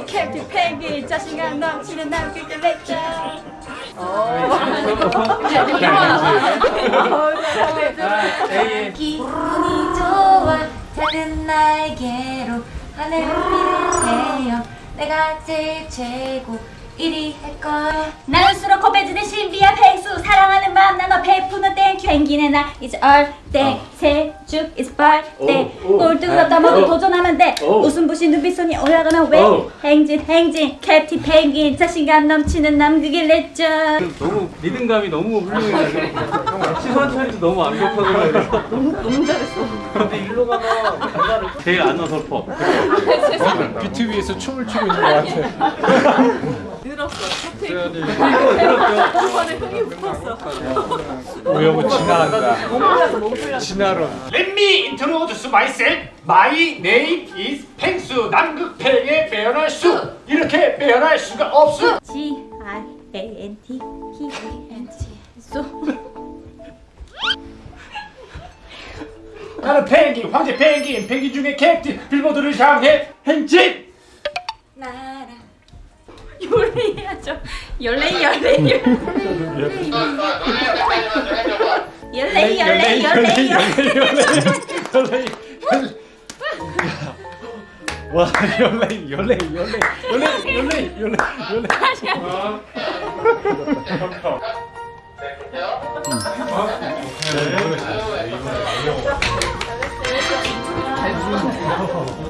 펭귄 캡틴 펭귄 자신감 넘치는 남극의 렉자. 기분이 좋아 작은 날개로 하늘을 피는해요 내가 제일 최고 1위 할 거야. 나는 수로코베즈의 신비한 펭수 사랑하는 마음 나눠 베푸는 펭귄의 나 is all day 새죽 is 오. 꼴등으로다 모두 오. 도전하면 돼. 오. 웃음부시 눈빛손이 올라가는 왜? 오. 행진 행진. 캡틴 펭귄 자신감 넘치는 남극의 레전. 너무 리듬감이 너무 훌륭해. 시선 처리도 너무 완벽하고 그래서 너무 잘했어. 근데 일로 가면 간다를 제일 안 어설퍼. 위에서 춤을 추고 있는 것 같아. 오영은 진화한다. 진화론. Let me introduce myself. My name is 펭수. 남극팽의 빼어날 수. 이렇게 빼어날 수가 없어. G I A N T P A N T 소 나는 펭귄, 황제 펭귄, 펭귄 중에 캡틴, 빌보드를 향해 행진. 나라 열레 해야죠 열레 열레 열레 열레 열레 열레 열레 와 연레 연레 연레 연레 연레 연레 연레.